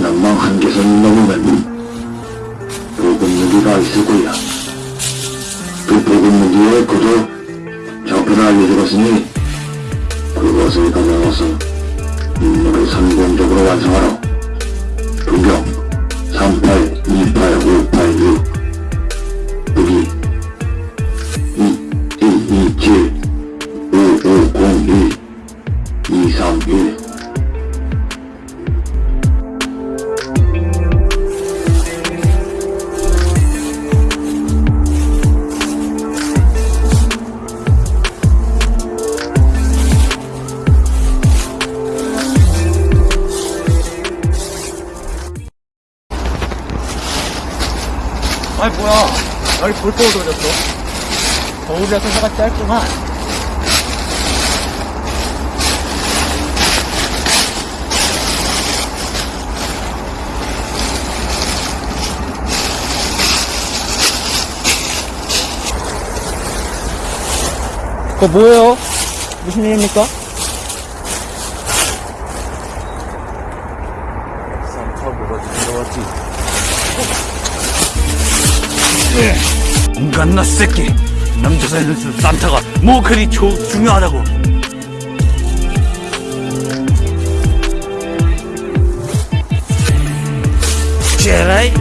낭망 한계선 넘으면 보급무기가 있을 거야. 그 보급무기의 구도 좌표를 알려주었으니 그것을 가져와서 임무를 성공적으로 완성하라. 분경 3828586 여기 볼거울 돌렸어 겨울이라서 해가 짧구만 그거 뭐예요? 무슨 일입니까? 산타 뭐가 들어왔지 인간나 새끼. 남자 사이에서 산타가 뭐 그리 조, 중요하다고. 제라이.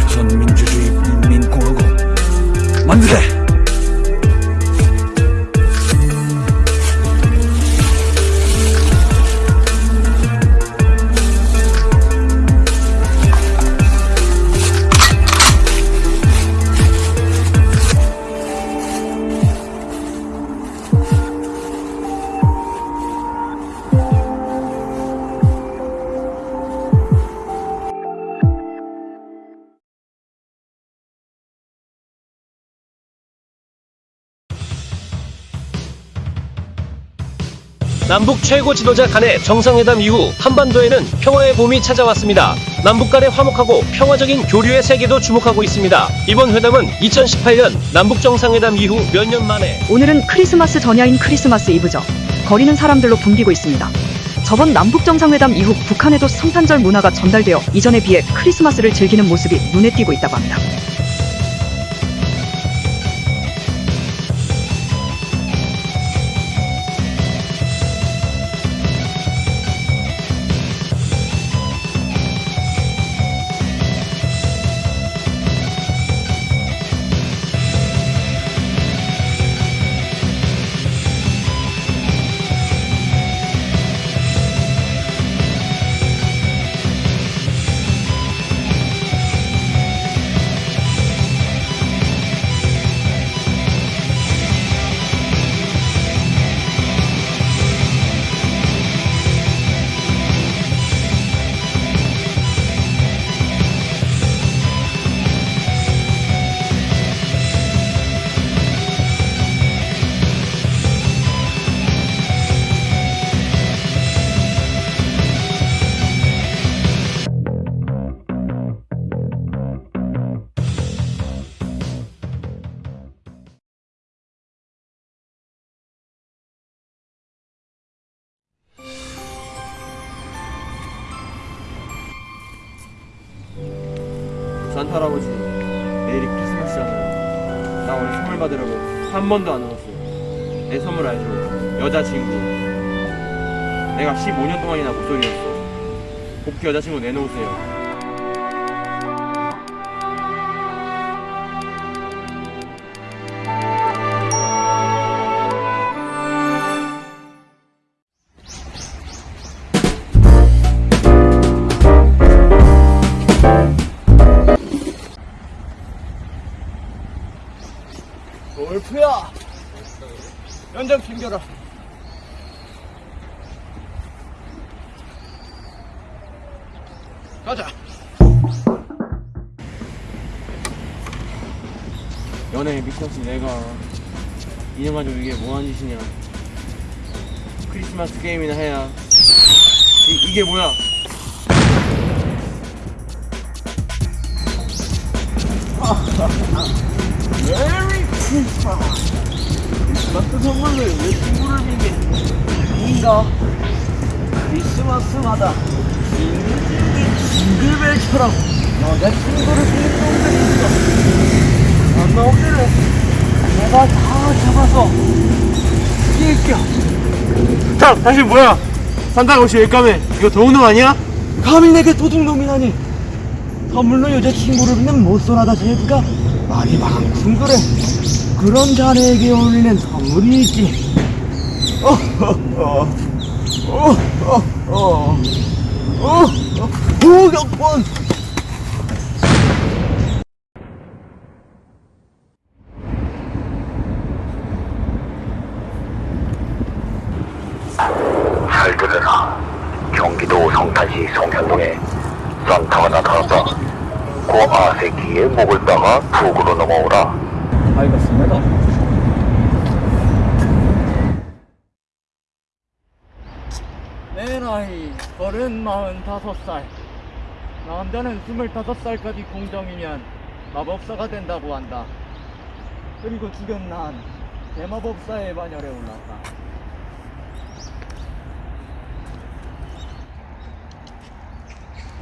조선민주주의 인민공화국 만세 남북 최고 지도자 간의 정상회담 이후 한반도에는 평화의 봄이 찾아왔습니다. 남북 간의 화목하고 평화적인 교류의 세계도 주목하고 있습니다. 이번 회담은 2018년 남북 정상회담 이후 몇 년 만에 오늘은 크리스마스 전야인 크리스마스 이브죠. 거리는 사람들로 붐비고 있습니다. 저번 남북 정상회담 이후 북한에도 성탄절 문화가 전달되어 이전에 비해 크리스마스를 즐기는 모습이 눈에 띄고 있다고 합니다. 번도 안 울었어요 내 선물 알죠? 여자친구. 내가 15년 동안이나 목소리였어. 복귀 여자친구 내놓으세요 미쳤지 내가 2년 가지고 이게 뭐하는 짓이냐. 크리스마스 게임이나 해야. 이, 이게 뭐야? 메리 크리스마스. 크리스마스 선물로 여자친구를 믿게? 아닌가? 크리스마스마다 징글벨처럼 여자친구를 믿는 놈들이 있어 안 나오기를 내가 다 잡아서 죽일게. 자, 당신 뭐야? 산타가 혹시 일감에 이거 도둑놈 아니야? 감히 내게 도둑놈이라니. 선물로 여자친구를 믿는 못소나다 제부가 말이 많군 그래. 그런 자네에게 어울리는 선물이 있지. 어허허 어허허 어허 보격권. 잘 들으라. 경기도 성탄시 송현동에 산타가 나타났다. 고 아세키의 목을 따가 북으로 넘어오라. 알겠습니다. 내 나이 서른 마흔 다섯 살. 남자는 스물다섯 살까지 공정이면 마법사가 된다고 한다. 그리고 지금 난 대마법사의 반열에 올랐다.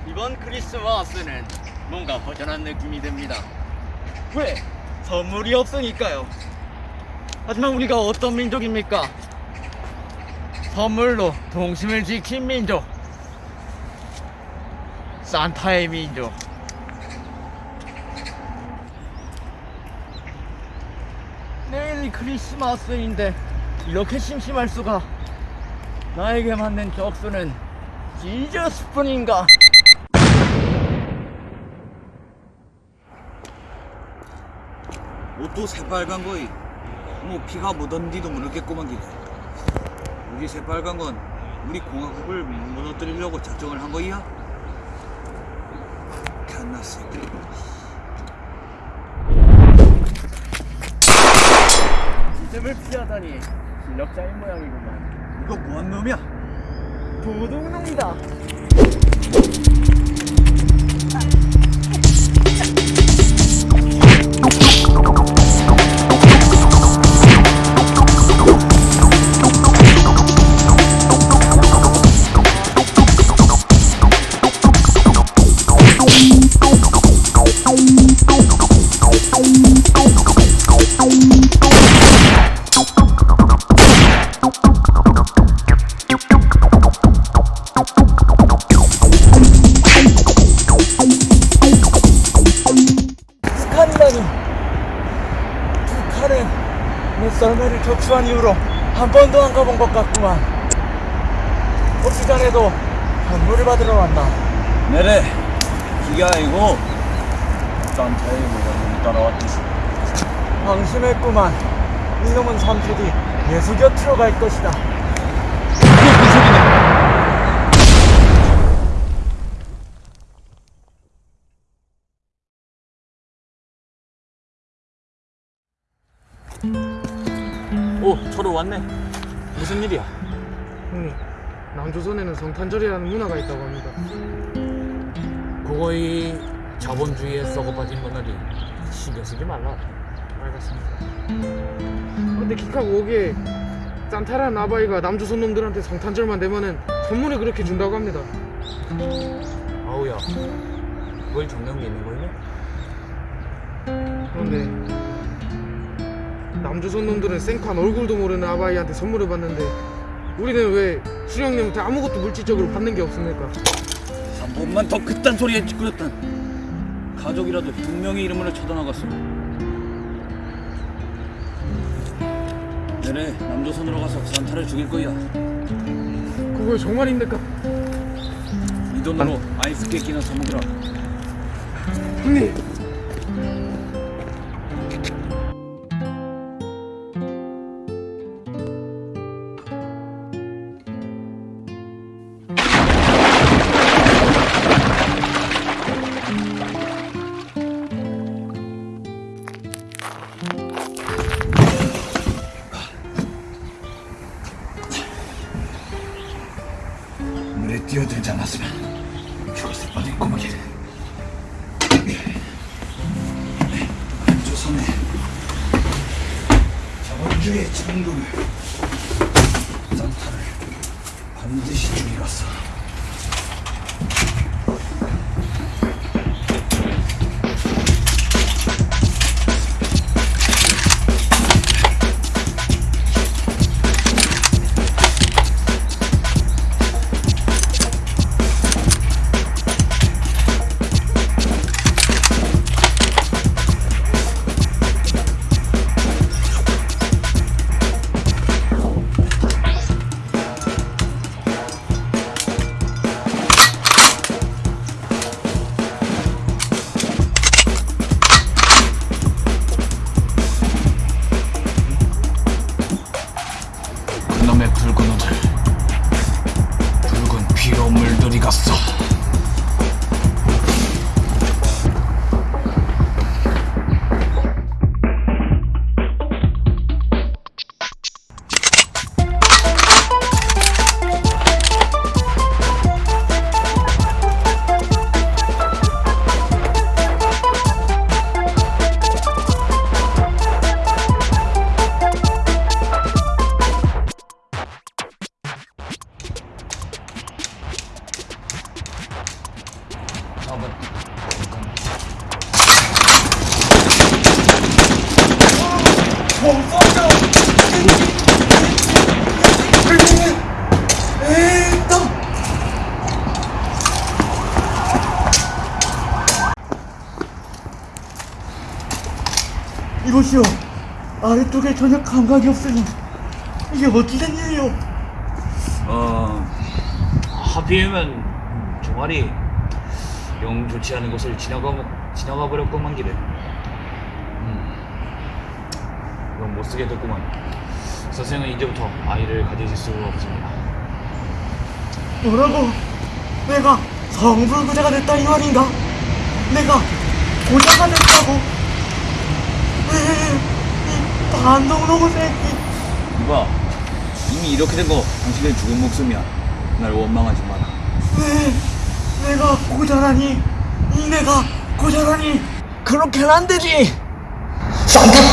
이번 크리스마스는 뭔가 허전한 느낌이 듭니다. 왜? 선물이 없으니까요. 하지만 우리가 어떤 민족입니까? 선물로 동심을 지킨 민족. 산타의 민족. 내일이 크리스마스인데 이렇게 심심할 수가? 나에게 맞는 적수는 지저스뿐인가 옷도 새빨간 거이. 뭐 피가 묻었는지도 모르겠구만 기래 우리 새빨간 건 우리 공화국을 무너뜨리려고 작정을 한 거이야? 갓나 새끼. 지점을 피하다니 실력자인 모양이구만. 이거 뭐한 놈이야? 도둑놈이다 심했구만 이놈은 3초 뒤 예수 곁으로 갈 것이다 오 저로 왔네 무슨 일이야? 형님, 남조선에는 성탄절이라는 문화가 있다고 합니다. 그거이 주에 썩어빠진 거나리 신경 쓰지 말라 알겠습니다. 근데 기카고 오기에 산타라는 아바이가 남조선 놈들한테 성탄절만 되면은 선물을 그렇게 준다고 합니다. 아우야 정령 믿는 거냐? 그런데 남조선 놈들은 생판 얼굴도 모르는 아바이한테 선물을 받는데 우리는 왜 수령님한테 아무것도 물질적으로 받는 게 없습니까? 한 번만 더 그딴 소리에 찌끄렸단 가족이라도 두 명의 이름으로 쳐다나갔어 내래 남조선으로 가서 산타를 죽일 거야 그거 정말입니까? 이 돈으로 아이스 깨끼나 사먹으라 형님! 아래쪽에 전혀 감각이 없으니 이게 어찌된 일이요? 어 하필이면 종아리 영 좋지 않은 곳을 지나가 지나가 버렸구만 길에. 음, 이건 못 쓰게 됐구만. 선생은 이제부터 아이를 가지실 수 없습니다. 뭐라고? 내가 성불구자가 됐다 이 말인가? 내가 고자가 됐다고? 에 이, 이 반동놈의 새끼. 이봐 이미 이렇게 된 거 당신의 죽은 목숨이야. 날 원망하지 마라. 왜 내가 고자라니? 이 내가 고자라니? 그렇게는 안 되지. 산타콘!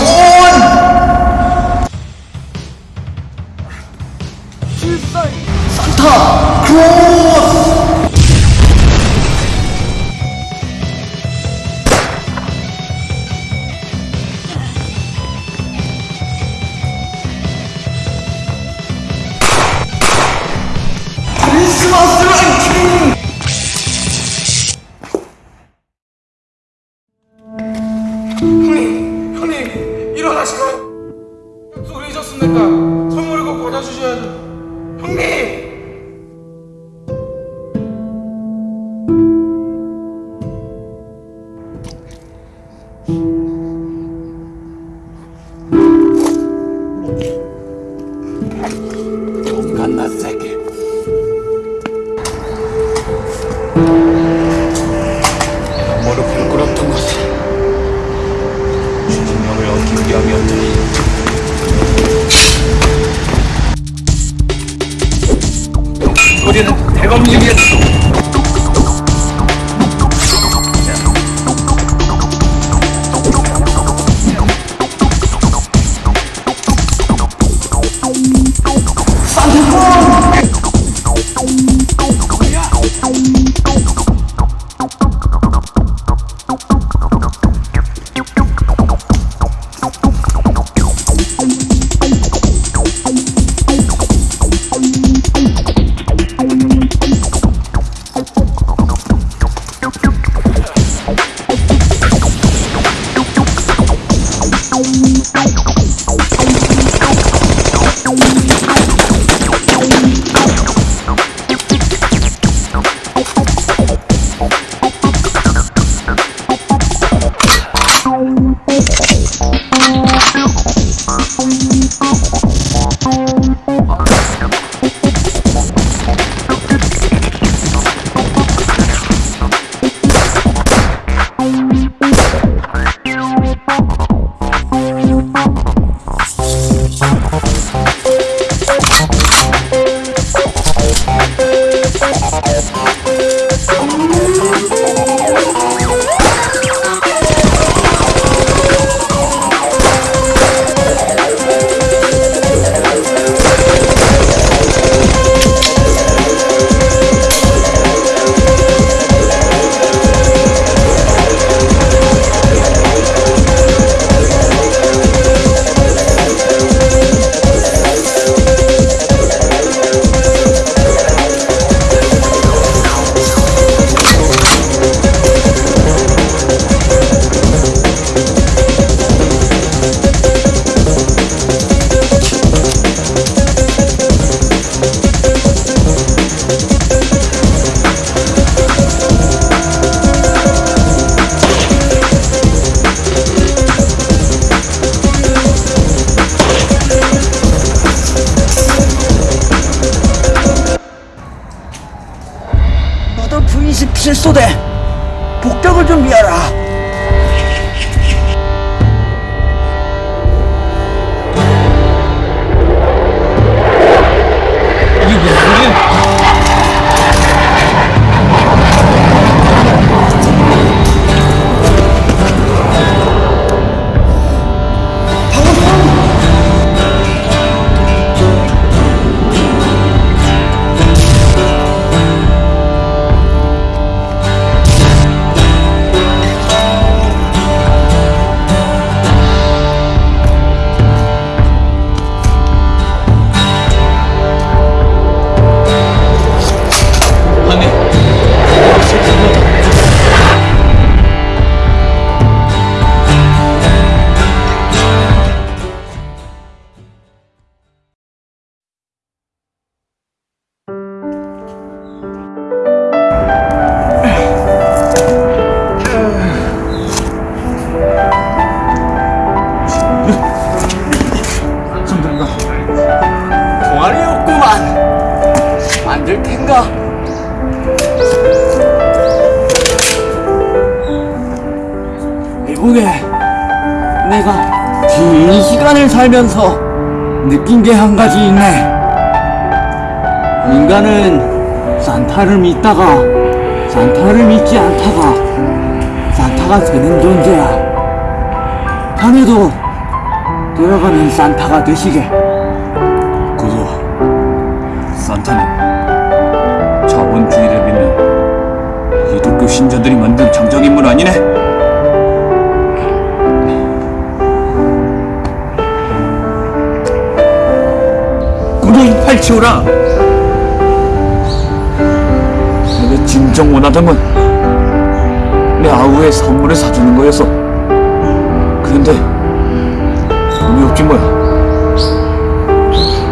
질살 산타 크 살면서 느낀 게 한 가지 있네. 인간은 산타를 믿다가 산타를 믿지 않다가 산타가 되는 존재야. 자네도 들어가면 산타가 되시게. 그거 산타는 자본주의를 믿는 기독교 신자들이 만든 장정인물 아니네? 구덩이 팔치오라. 내가 진정 원하던 건 내 아우의 선물을 사주는 거였어 그런데 돈이 없긴 뭐야.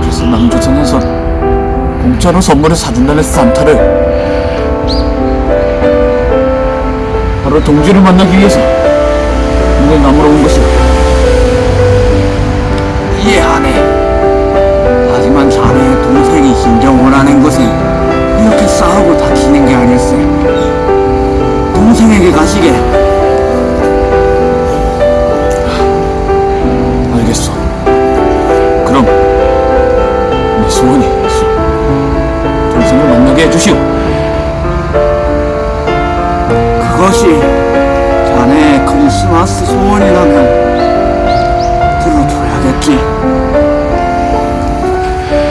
그래서 남조선에서 공짜로 선물을 사준다는 산타를 바로 동지를 만나기 위해서 내 남으로 온 것이야 이 원하는 것은 이렇게 싸우고 다치는 게 아닐세. 동생에게 가시게. 알겠어 그럼 내 소원이 있어 동생을 만나게 해주시오 그것이 자네의 크리스마스 소원이라면 들어줘야겠지.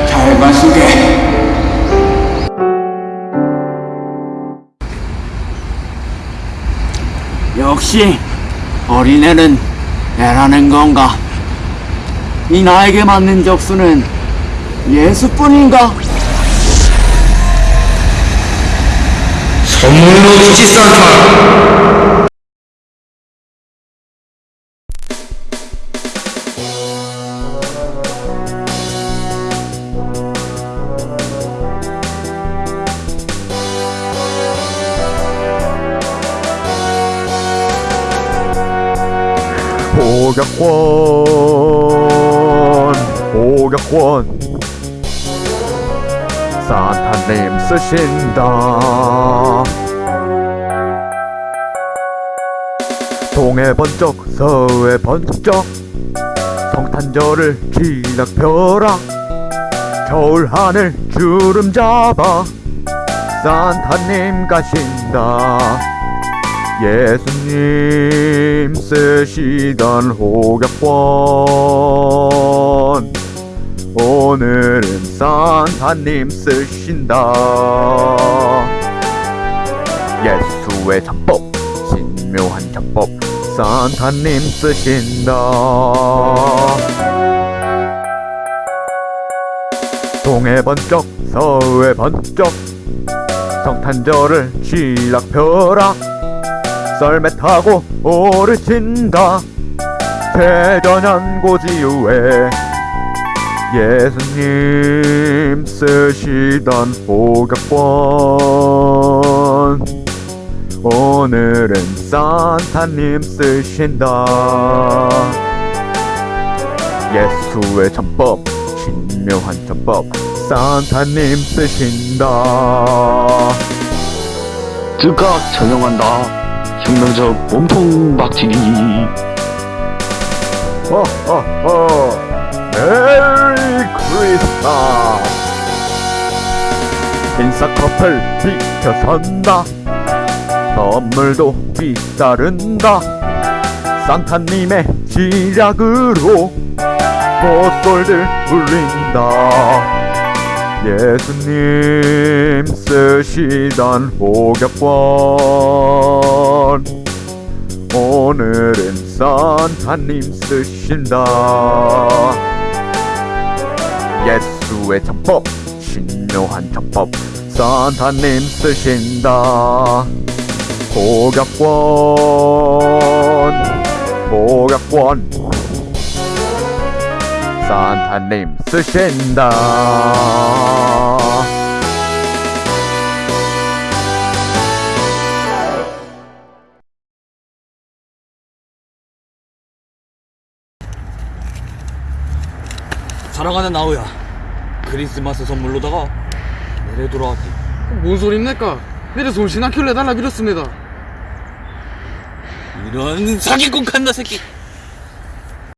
잘 가시게. 역시 어린애는 애라는 건가? 이 나에게 맞는 적수는 예수뿐인가? 선물로 주지 산타 포격권 포격권. 산타님 쓰신다. 동해 번쩍 서해 번쩍. 성탄절을 지락펴라 겨울 하늘 주름 잡아. 산타님 가신다 예수님 쓰시던 호격권 오늘은 산타님 쓰신다. 예수의 작법 신묘한 작법 산타님 쓰신다. 동해 번쩍 서해 번쩍 성탄절을 지락펴라 썰매 타고 오르친다. 대전연고지유에 예수님 쓰시던 호격권. 오늘은 산타님 쓰신다. 예수의 전법 신묘한 전법 산타님 쓰신다. 즉각 전용한다. 혁명적 몸통 박치기. 허허허 메리 크리스마스. 인싸 커플 비켜선다. 선물도 뒤따른다. 산타님의 지략으로 모쏠들 울린다. 예수님 쓰시던 호격권 오늘은 산타님 쓰신다. 예수의 전법 신묘한 전법 산타님 쓰신다. 고격권 고격권. 산타님 쓰신다 사랑하는 아우야 크리스마스 선물로다가 내래 돌아왔디 뭔 소리입니까? 내려서 올신한 킬러 달라 빌었습니다. 이런 사기꾼 칸나 새끼